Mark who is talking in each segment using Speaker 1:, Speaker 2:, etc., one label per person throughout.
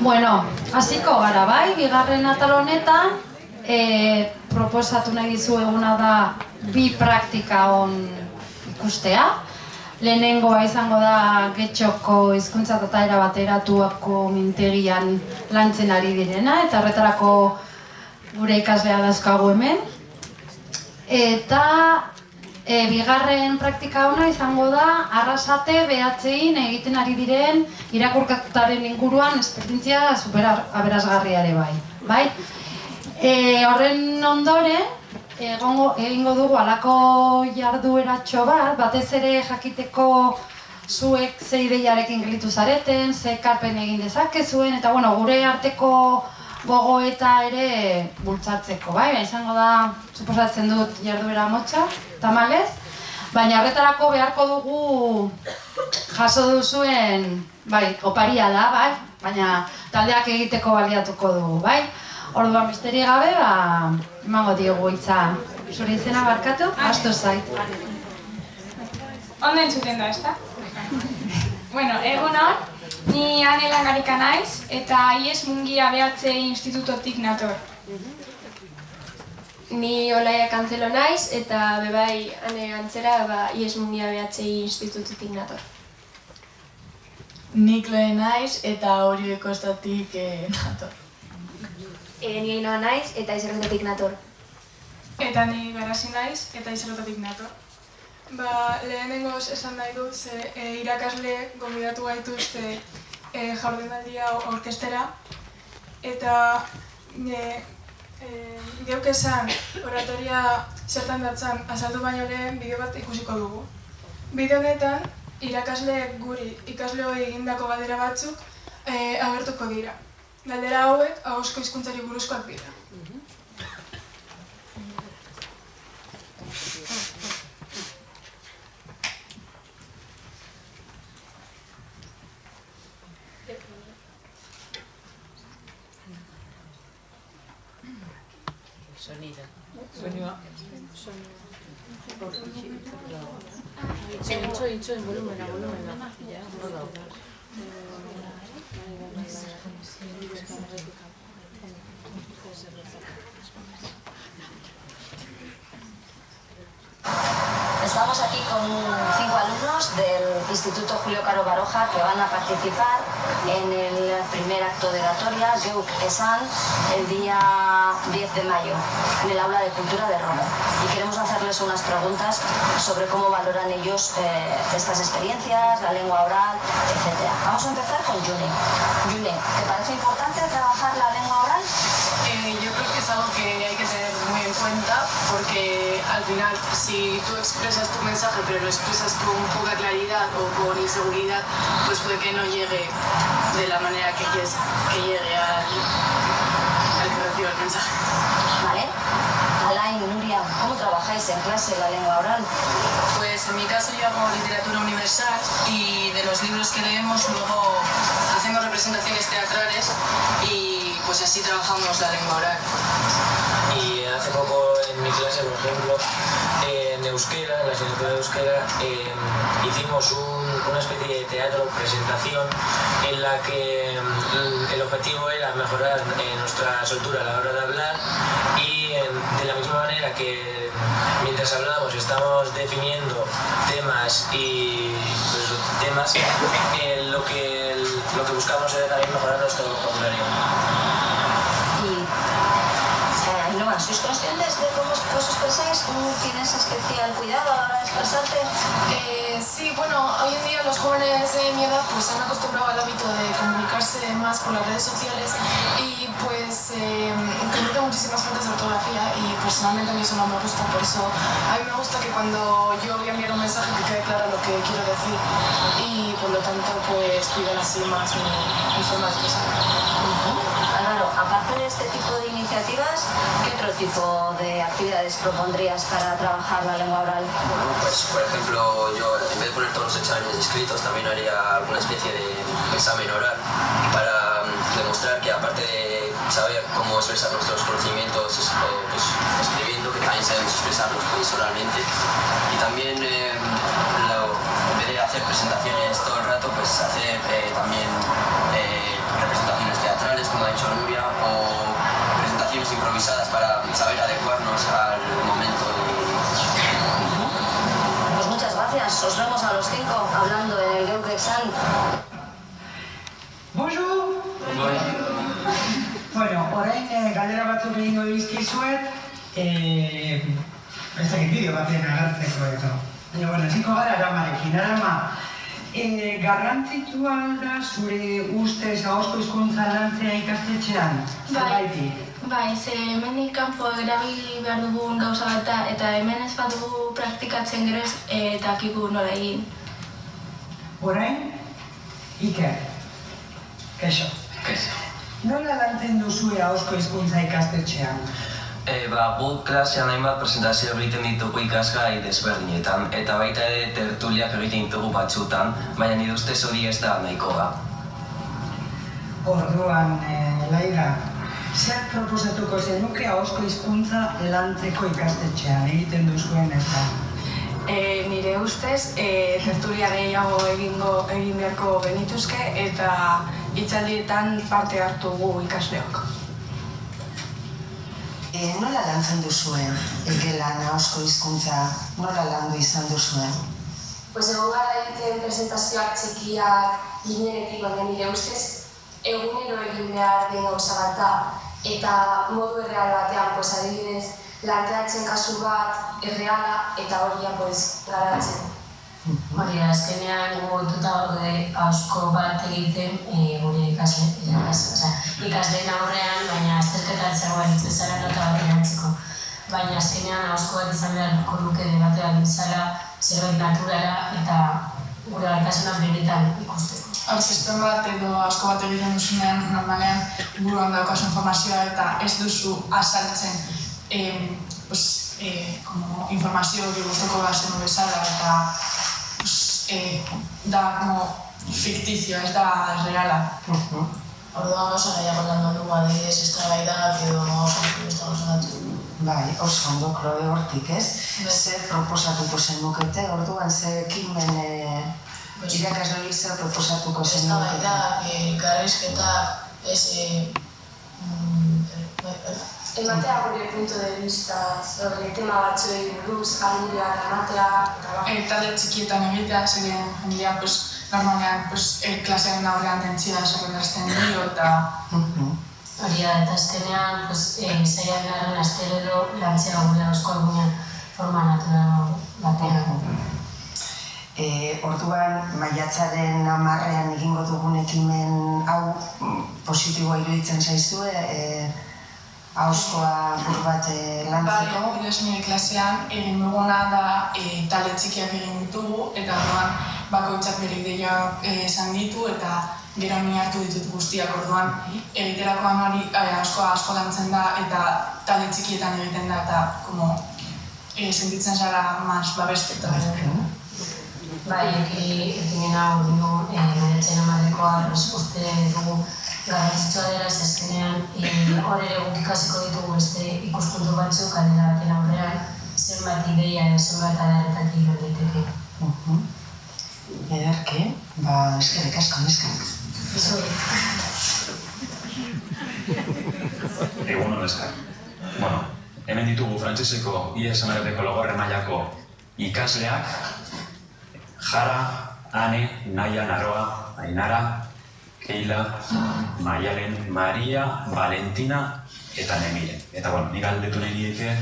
Speaker 1: Bueno, hasiko gara bai, bigarren atal honetan, e, proposatu nahi dizu eguna da bi praktika on ikustea. Lehenengoa izango da getxoko hizkuntza eta era bateratuako mintegian lantzen ari direna, eta horretarako gure ikaslea dauzkagu hemen. Eta e, bigarren praktika ona izango da arrasate behatzein egiten ari diren irakurkataren inguruan esperientzia super aberasgarria ere bai. bai? E, horren ondoren, egongo, egingo dugu alako jardueratxo bat, batez ere jakiteko zuek ze ideiarekin gelitu zareten, ze karpen egin dezakezuen, eta bueno, gure arteko gogoeta ere bultzatzeko, bai? Ba, izango da, suposatzen dut jarduera motxa, tamalez, baina horretarako beharko dugu jaso duzuen, bai, oparia da, bai? Baina taldeak egiteko baliatuko dugu, bai? Orduan besterik gabe, ba, emango diogu itza. Zure izena barkatu, astu zait.
Speaker 2: Ondo entzuten da, ezta? bueno, egun hon, Ni ane langarika naiz eta IES Mungia behatze institutotik nator.
Speaker 3: Ni Olaia Kantzelo naiz eta bebai ane antzera ba, IES Mungia behatze institutotik nator.
Speaker 4: Ni Kloe naiz eta hori ekostatik eh, nator.
Speaker 3: E, ni Ainoa naiz eta izerretatik nator.
Speaker 2: Eta ni Garasi naiz eta izerretatik nator. Ba, lehenengoz esan nahi dut, ze e, irakasle gomidatu gaituzte e, jardunaldia orkestera. Eta e, e, geuk esan oratoria zertan datzan azaldu baino lehen bideo bat ikusiko dugu. Bideo honetan irakasle guri ikasle hori egindako galdera batzuk e, agertuko dira. Galdera hauek ahosko hizkuntzari buruzkoak dira.
Speaker 5: Sonido. Sonido. En. Ya, no da.
Speaker 6: Estamos aquí con cinco alumnos del Instituto Julio Caro Baroja que van a participar en el primer acto de oratoria, Geuk Esan, el día 10 de mayo, en el aula de cultura de Roma. Y queremos hacerles unas preguntas sobre cómo valoran ellos eh, estas experiencias, la lengua oral, etc. Vamos a empezar con Juni. Juni, ¿te parece importante trabajar la lengua oral?
Speaker 7: Eh, yo creo que es algo que hay que tener cuenta porque al final si tú expresas tu mensaje pero lo expresas con poca claridad o con inseguridad, pues puede que no llegue de la manera que quieres que llegue al, al que reciba el mensaje.
Speaker 6: ¿Vale? Alain, Nuria, ¿cómo trabajáis en clase la lengua oral?
Speaker 7: Pues en mi caso yo hago literatura universal y de los libros que leemos luego hacemos representaciones teatrales y pues así trabajamos la lengua oral.
Speaker 8: Hace poco en mi clase, por ejemplo, en euskera, en la asignatura de euskera, eh, hicimos un- una especie de teatro, presentación, en la que mm, el objetivo era mejorar eh, nuestra soltura a la hora de hablar y eh, de la misma manera que mientras hablábamos estamos definiendo temas y pues, temas, eh, lo, que, lo que buscamos era también mejorar nuestro vocabulario.
Speaker 6: ¿Sois conscientes de cómo os, expresáis? ¿Cómo tienes especial cuidado a la hora de expresarte?
Speaker 7: Eh, sí, bueno, hoy en día los jóvenes de mi edad pues han acostumbrado al hábito de comunicarse más por las redes sociales y pues eh, muchísimas faltas de ortografía y personalmente a mí eso no me gusta, por eso a mí me gusta que cuando yo voy a enviar un mensaje que quede claro lo que quiero decir y por lo tanto pues cuidar así más mi, mi forma de expresar.
Speaker 6: Aparte de este tipo de iniciativas, ¿qué otro tipo de actividades propondrías para trabajar la lengua oral?
Speaker 9: Bueno, pues por ejemplo, yo en vez de poner todos los exámenes escritos, también haría alguna especie de examen oral para mm, demostrar que aparte de saber cómo expresar nuestros conocimientos eh, pues, escribiendo, que también sabemos expresarlos pues, oralmente. Y también, eh, lo- en vez de hacer presentaciones todo el rato, pues hacer eh, también como ha dicho Nuria, o presentaciones improvisadas para saber adecuarnos al momento. De...
Speaker 6: Pues muchas gracias, os vemos a los cinco hablando en el Geukexan.
Speaker 10: Bonjour. bueno, ahora orain eh, galdera batzuk egingo dizkizuet, eh, ez dakit bideo batean agartzeko eta. Baina, bueno, ziko gara aramarekin, arama eh, garrantzitua da zure ustez ahozko hizkuntza lantzea ikastetxean?
Speaker 11: Bai. Bai, ze hemenik kanpo erabili behar dugun gauza bat da, eta hemen ez badugu praktikatzen gero ez eh, dakigu nola egin.
Speaker 10: Orain, Iker. Kaixo.
Speaker 9: Kaixo.
Speaker 10: Nola lantzen duzue ahozko hizkuntza ikastetxean?
Speaker 9: E, ba, gu klasean hainbat presentazio egiten ditugu ikasgai desberdinetan, eta baita ere tertuliak egiten ditugu batzutan, baina nire ustez hori ez da nahikoa.
Speaker 10: Orduan, eh, Laira, zer proposatuko zenuke ahozko hizkuntza lantzeko ikastetxean egiten duzuen ez da?
Speaker 12: E, nire ustez, e, tertulia gehiago egingo egin beharko genituzke eta hitzaldietan parte hartu gu ikasleok.
Speaker 13: E, nola lantzen duzuen egelan ahozko hizkuntza nola landu izan duzuen?
Speaker 3: Pues egon gara egiten presentazioak txikiak ginenetik baina nire ustez egunero egin behar den gauza bat da eta modu erreal batean, pues adibidez, lanteatzen kasu bat erreala eta horia pues garatzen.
Speaker 14: Hori da, azkenean mugututa gaude hausko bat egiten e, gure ikasle, ikasle, osea, ikasleen aurrean, baina azterketa zegoen zara nota bat erantziko. Baina azkenean hausko bat izan beharko luke debate bat izala, zerbait naturala eta gure gaitasunak benetan ikusteko.
Speaker 15: Sistem bat edo asko bat egiten duzunean, normalean buruan daukazu informazioa eta ez duzu azaltzen em, pues, eh, como informazio hori guztoko bazen bezala eta eh, da como fiktizio, ez da reala.
Speaker 16: Orduan oso nahiago landu dugu adibidez estrabaidak edo oso beste gauza batzuk.
Speaker 13: Bai, oso ondo kloe hortik, ez? Zer proposatuko zenukete, orduan ze ekimen e, irakasle zer proposatuko zenukete?
Speaker 16: Eh, ez mm, bai, bai.
Speaker 3: Ematea gure punto de vista sobre tema batzuei buruz, argudioak ematea, eta ba.
Speaker 15: E, talde txikietan egitea, zeren jendea, pues, normalean, pues, e, klasearen aurrean tentzia zerrendazten dio eta
Speaker 14: Hori da, eta azkenean, pues, e, zailan garen astero edo lantzea gure hausko egunean forma natural batean.
Speaker 13: E, orduan, maiatzaren amarrean egingo dugun ekimen hau mm, positiboa iruditzen zaizue, e, hauskoa buru bat e, lantzeko.
Speaker 15: Bai, bidez nire klasean egin duguna da e, talde txikiak egin ditugu eta orduan bakoitzak bere ideia e, esan ditu eta gero ni hartu ditut guztiak orduan egiterakoan hori e, asko lantzen da eta talde txikietan egiten da eta como e, sentitzen zara mas babestuta.
Speaker 14: Bai, eki, ekimen hau du, e, maiatzen amarekoa, pues, uste dugu garrantzitsua dela, ez azkenean, e, hor ere guk ikasiko ditugu beste ikuspuntu batzuk aldera baten aurrean, zenbat ideia edo zenbat adaretatik lor daiteke.
Speaker 13: Mhm. Ederki, ba, eskerrik asko neska.
Speaker 17: Egun hon eskar. Bueno, hemen ditugu frantseseko IES emareteko logorre mailako ikasleak, Jara, Ane, Naia, Naroa, Ainara, Keila, Maialen, Maria, Valentina eta Nemire. Eta bueno, nik galdetu nahi diete,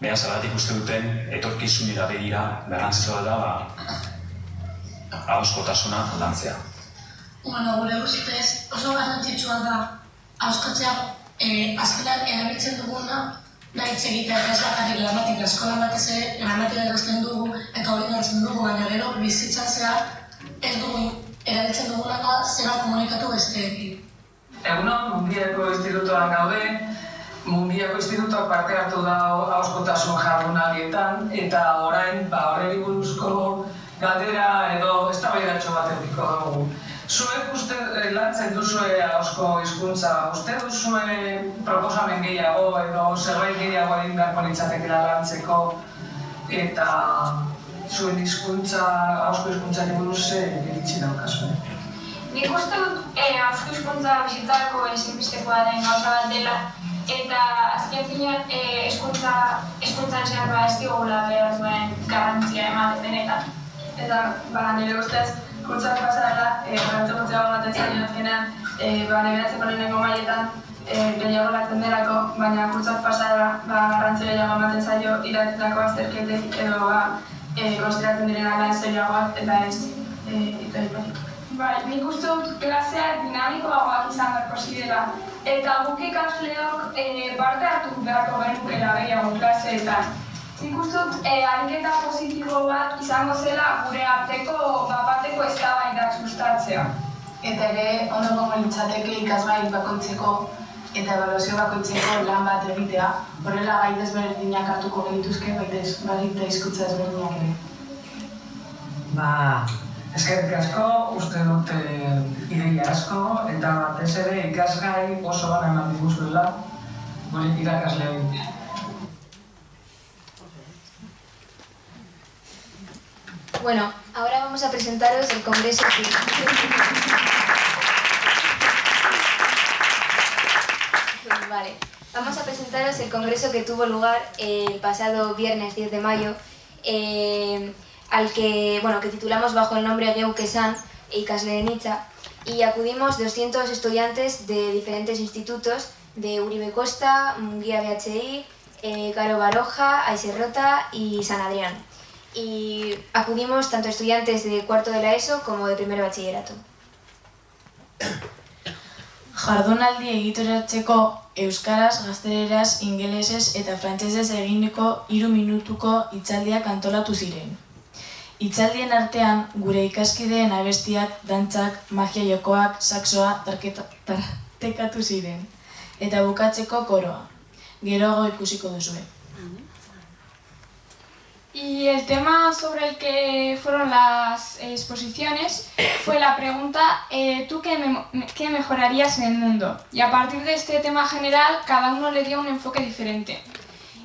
Speaker 17: beha zagatik uste duten, etorkizunera begira, garrantzitsua da, ba, ahoskotasuna lantzea.
Speaker 18: Bueno, gure ustez oso garrantzitsua da hauskatzea eh, azkenean erabiltzen duguna da hitz egitea eta ez bakarrik gramatika. Eskolan batez ere gramatika ikasten dugu eta hori ikasten dugu, baina gero bizitzan zehar ez dugu erabiltzen duguna da zera komunikatu besteekin.
Speaker 19: Egunon, Mundiako Institutoan gaude, Mundiako Institutoak parte hartu da hauskotasun jardunaldietan eta orain ba horreri buruzko galdera edo eztabaidatxo bat edukiko dugu. Zuek uste eh, lantzen duzue hausko hizkuntza, uste duzue proposamen gehiago edo zerbait gehiago egin beharko litzatekeela lantzeko eta zuen hizkuntza, hausko hizkuntzari buruz zer iritsi daukazue.
Speaker 20: Nik uste dut e, hausko hizkuntza bizitzarako ezinbestekoa den gauza bat dela eta azken finean e, hezkuntza hezkuntzan zehar ba ez digula behar duen garrantzia ematen benetan.
Speaker 21: eta ba, nire ustez kurtsak pasarela, e, garantzi gutxiago ematen zaio azkenean, e, ba, neberatzeko lehenengo mailetan e, gehiago latzen delako, baina kurtsak pasarela ba, garrantzi gehiago ematen zaio iratzetako azterketek edo ba, e, konsideratzen direnak lan serioagoak eta ez e, itzaiparik.
Speaker 22: Bai, nik uste dut klaseak dinamikoagoak izan beharko zirela. Eta guk ikasleok e, parte hartu beharko genukela gehiago klaseetan. Nik uste dut e, ariketa positibo bat izango zela gure arteko bapateko eztabaidak sustatzea.
Speaker 4: Eta ere, ondo gongo litzateke ikasgai bakoitzeko eta evaluazio bakoitzeko lan bat egitea. Horrela gai desberdinak hartuko genituzke, baita hizkuntza desberdinak ere.
Speaker 19: Ba, eskerrik asko, uste dut eh, ideia asko, eta batez ere ikasgai oso bana eman diguzuela, gure irakasleoi.
Speaker 23: Bueno, ahora vamos a presentaros el congreso Vale, vamos a presentaros el congreso que tuvo lugar el pasado viernes 10 de mayo, eh, al que, bueno, que titulamos bajo el nombre Geukesan Ikasle de Nicha, y acudimos 200 estudiantes de diferentes institutos de Uribe Costa, Munguía BHI, eh, Caro Baroja, Aiserrota y San Adrián. Y acudimos tanto estudiantes de cuarto de la ESO como de primer bachillerato.
Speaker 16: Jardunaldi egituratzeko euskaraz, gazteleraz, ingelesez eta frantsesez eginiko hiru minutuko hitzaldiak antolatu ziren. Hitzaldien artean gure ikaskideen abestiak, dantzak, magia jokoak, tarketa- tartekatu ziren eta bukatzeko koroa. Geroago ikusiko duzue.
Speaker 22: Y el tema sobre el que fueron las exposiciones fue la pregunta, eh, ¿tú qué, qué mejorarías en el mundo? Y a partir de este tema general, cada uno le dio un enfoque diferente.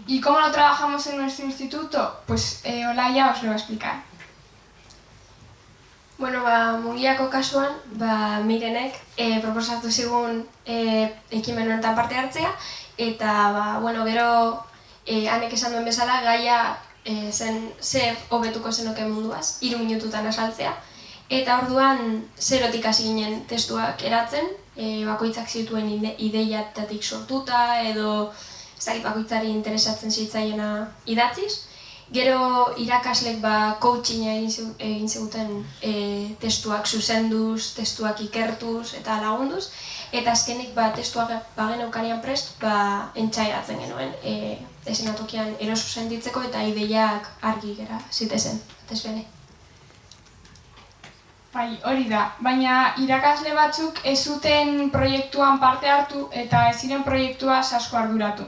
Speaker 22: ¿Y cómo lo trabajamos en nuestro instituto? Pues eh, Olaya os lo va a explicar.
Speaker 24: Bueno, ba, mugiako kasuan, ba, mirenek e, proposatu zigun e, ekimen honetan parte hartzea, eta, ba, bueno, gero, e, anek esan duen bezala, gaia e, zen zer hobetuko zenuke munduaz, hiru minututan asaltzea, eta orduan zerotik hasi ginen testuak eratzen, e, bakoitzak zituen ide- ideiatatik sortuta, edo ez bakoitzari interesatzen zitzaiena idatziz, Gero irakaslek ba coachinga egin ziguten e, testuak zuzenduz, testuak ikertuz eta lagunduz. Eta azkenik ba testuak bageneukanean prest ba entsairatzen genuen e, esenatokian eroso sentitzeko eta ideiak argi gera zitezen, batez bere.
Speaker 22: Bai, hori da. Baina irakasle batzuk ez zuten proiektuan parte hartu eta ez ziren proiektua asko arduratu.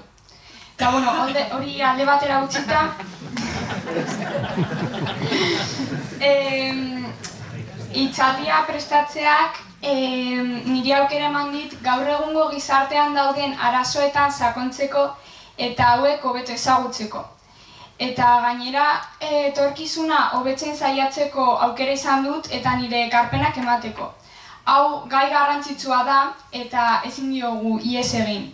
Speaker 22: Eta bueno, hori alde batera utzita, em, hitzaldia prestatzeak em, niri aukera eman dit gaur egungo gizartean dauden arazoetan sakontzeko eta hauek hobeto ezagutzeko. Eta gainera eh, etorkizuna hobetzen saiatzeko aukera izan dut eta nire ekarpenak emateko. Hau gai garrantzitsua da eta ezin diogu ies egin.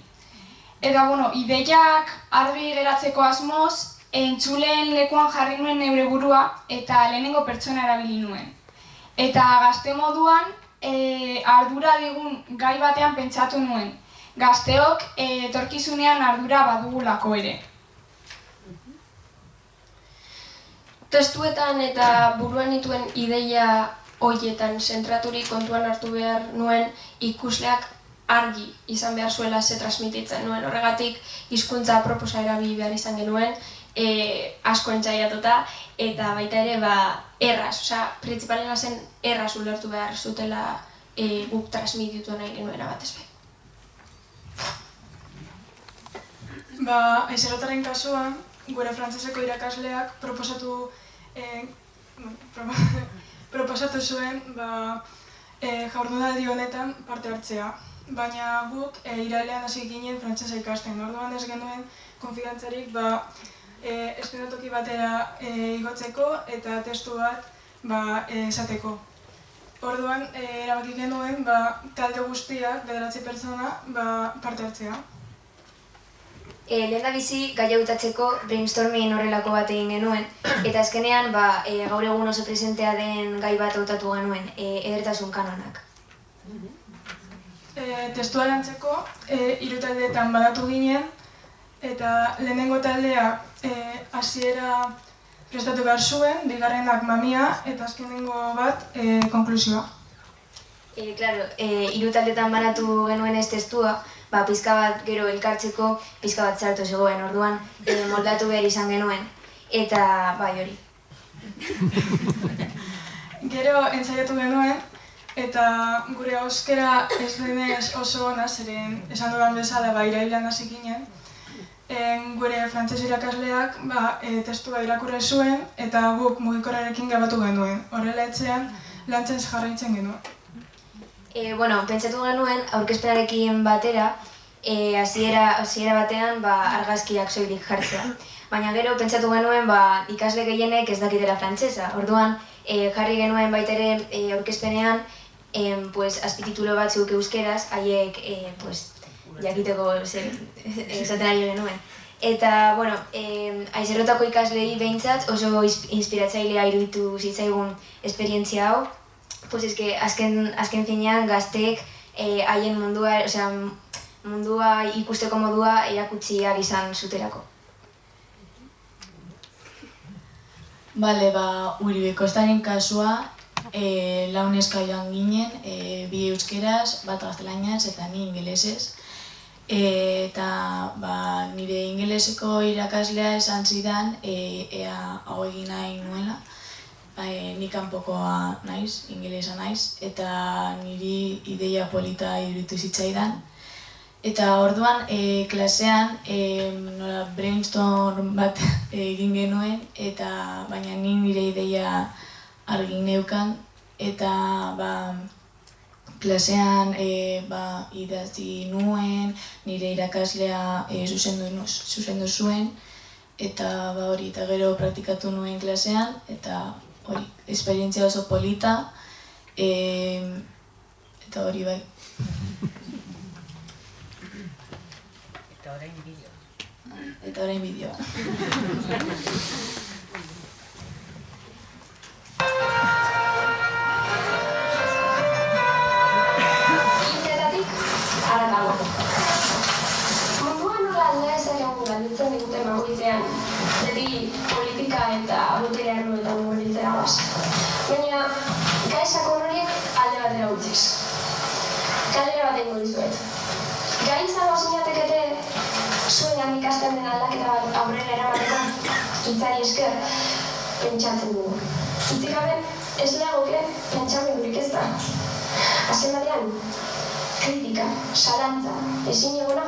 Speaker 22: Eta bueno, ideiak argi geratzeko asmoz, entzuleen lekuan jarri nuen neure burua eta lehenengo pertsona erabili nuen. Eta gazte moduan, e, ardura digun gai batean pentsatu nuen. Gazteok e, etorkizunean ardura badugulako ere.
Speaker 24: Testuetan eta buruan nituen ideia hoietan zentraturik kontuan hartu behar nuen ikusleak argi izan behar zuela ze transmititzen nuen. Horregatik hizkuntza proposa erabili behar izan genuen, e, asko entzaiatuta, eta baita ere ba, erraz, osea, printzipalena zen erraz ulertu behar zutela e, guk transmititu nahi genuena batez be.
Speaker 2: Ba, aizelotaren kasuan, gure frantseseko irakasleak proposatu eh, propo- proposatu zuen ba, eh, jardunaldi honetan parte hartzea. Baina guk eh, irailean hasi ginen frantsesa ikasten. Orduan ez genuen konfidantzarik ba, eh, eszenatoki batera eh, igotzeko eta testu bat ba, eh, esateko. Orduan, eh, erabaki genuen ba, talde guztiak, bederatzi pertsona, ba, parte hartzea.
Speaker 23: E, lehen da bizi gai hautatzeko brainstorming horrelako bat egin genuen, eta azkenean ba, e, gaur egun oso presentea den gai bat hautatu genuen, e, edertasun kanonak.
Speaker 2: E, testua lantzeko e, hiru taldeetan badatu ginen eta lehenengo taldea e, hasiera prestatu behar zuen, bigarrenak mamia eta azkenengo bat e, konklusioa.
Speaker 23: E, claro, e, hiru taldetan banatu genuen ez testua, ba, pizka bat gero elkartzeko pizka bat zartu zegoen, orduan e, moldatu behar izan genuen, eta bai hori.
Speaker 2: Gero entzaiatu genuen, eta gure euskera ez denez oso ona, zeren esan dudan bezala ba, irailan hasi ginen. En, gure frantzes irakasleak ba, e, testua irakurre zuen eta guk mugikorrarekin grabatu genuen. Horrela etxean lantzen jarraitzen genuen.
Speaker 23: E, bueno, pentsatu genuen aurkezpenarekin batera, e, hasiera hasiera batean ba, argazkiak soilik jartzea. Baina gero pentsatu genuen ba, ikasle gehienek ez dakitera frantsesa. Orduan, e, jarri genuen baita ere e, aurkezpenean em, pues, azpititulo batzuk euskeraz, haiek e, pues, jakiteko esaten ari genuen. Eta, bueno, eh, aizerrotako ikaslei behintzat oso inspiratzailea iruditu zitzaigun esperientzia hau. Pues eske, azken, azken finean gazteek eh, haien mundua, osea, mundua ikusteko modua erakutsi ahal izan zuterako.
Speaker 16: Bale, ba, Uribe kasua, e, lau neska joan ginen, e, bi euskeraz, bat gaztelaniaz eta ni ingelesez. E, eta ba, nire ingeleseko irakaslea esan zidan e, ea hau egin nahi nuela. Ba, e, ni kanpokoa naiz, ingelesa naiz, eta niri ideia polita iruditu zitzaidan. Eta orduan e, klasean e, nola brainstorm bat egin genuen eta baina ni nire ideia argi neukan eta ba, klasean e, ba, idatzi nuen, nire irakaslea e, zuzendu, zuzendu zuen eta ba, hori eta gero praktikatu nuen klasean eta hori esperientzia oso polita e, eta hori bai.
Speaker 25: Eta orain bideo.
Speaker 16: Eta orain bideoa.
Speaker 24: pentsatzen dugu. Hitzik gabe ez lehagoke pentsamendurik ez da. Azken batean, kritika, salantza, ezin egona,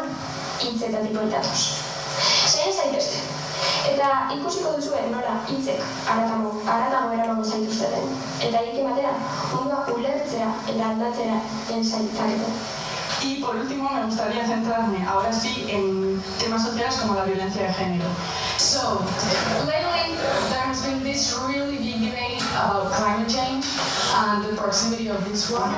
Speaker 24: hitzetatik bueltatuz. Zein zaitezte. Eta ikusiko duzue nola hitzek aratago, aratago eramango zaituzteten. Eta hiekin batera, mundua ulertzea eta aldatzera ensaitzakete.
Speaker 26: Y por último, me gustaría centrarme ahora sí en temas sociales como la violencia de género. So, this really debate about climate change and the proximity of this one.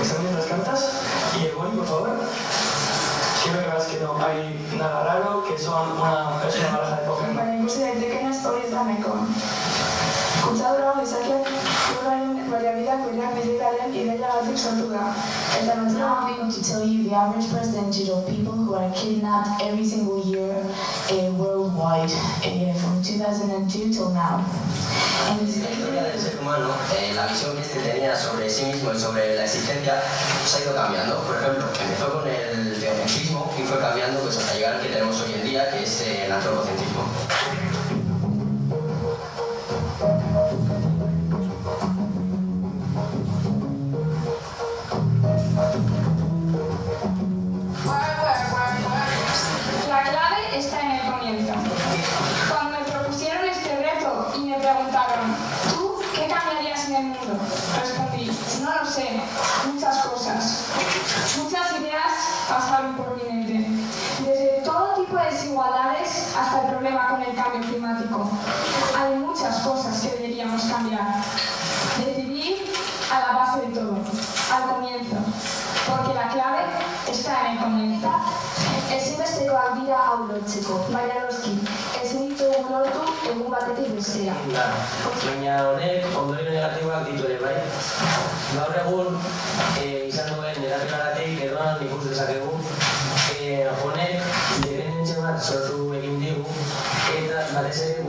Speaker 27: Examinen las cartas. Y el boli, por favor. Quiero que veas que no hay nada raro, que son una, baraja de Pokémon.
Speaker 26: Hori ez da nahiko. Kutsadura hau izakiak lurraren baliabideak bereak bizitzaren ideiagatik sortu da. Eta
Speaker 21: Now I'm going to tell you the average percentage of people who are kidnapped every single year uh, worldwide uh, from 2002 till now.
Speaker 9: La historia del ser humano, eh, la visión que este tenía sobre sí mismo y sobre la existencia, pues ha ido cambiando. Por ejemplo, empezó con el teocentrismo y fue cambiando pues, hasta llegar al que tenemos hoy en día, que es el antropocentrismo.
Speaker 22: La clave está en el comienzo. Cuando me propusieron este reto y me preguntaron, ¿tú qué cambiarías en
Speaker 21: el mundo? Respondí, no lo sé, muchas cosas. Problema con el cambio climático. Hay muchas cosas que deberíamos cambiar. Decidir a la base de todo, al comienzo. Porque la clave está en el comienzo.
Speaker 12: Ezinbestekoak dira hau lortzeko, baina noski, ezin ditugu lortu egun batetik bestera.
Speaker 8: Baina honek ondorio negatiboak ditu ere, bai? Gaur egun eh, izan duen negatiboagatik edo ikus dezakegu eh, honek dependentzia bat sortu
Speaker 21: Batetik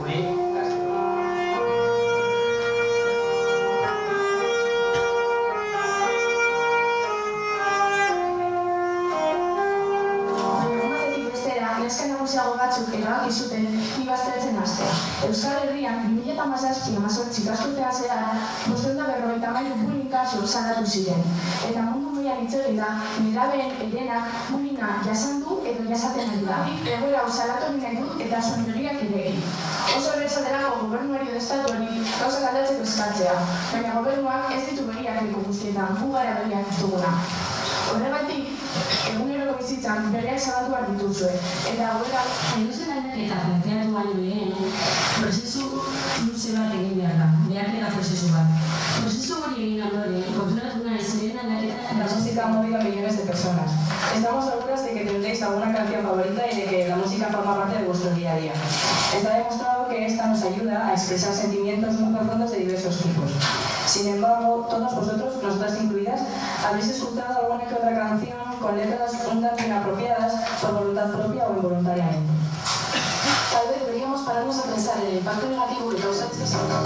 Speaker 21: bestera, neska nagusiago batzuk erabaki zuten bi baztertzen hastea. Euskal Herrian 2017-18 ikasturtean zehar, bostehun eta berrogeita hamairu bullying kasu salatu ziren. Eta mundu mailan hitz eginda, nerabeen herenak bullyinga jasan edo jasaten ari da. Egoera hau salatu nahi dut eta begiak ere egin. Oso erreza delako gobernuari edo estatuari gauzak aldatzeko eskatzea, baina gobernuak ez ditu begiak leku guztietan, gu gara begiak ez duguna. Horregatik, eguneroko bizitzan bereak zabatu behar dituzue. Eta hauera...
Speaker 28: Edozen aldaketa planteatu baino lehen, prozesu luze bat egin behar da, behaketa prozesu bat. Prozesu hori egin ondoren, konturatu
Speaker 26: música movido a millones de personas. Estamos seguras de que tendréis alguna canción favorita y de que la música forma parte de vuestro día a día. Está demostrado que esta nos ayuda a expresar sentimientos muy profundos de diversos tipos. Sin embargo, todos vosotros, nosotras incluidas, habéis escuchado alguna que otra canción con letras un tanto inapropiadas por voluntad propia o involuntariamente.
Speaker 12: Tal vez deberíamos pararnos a pensar en el impacto negativo que causa este sonido.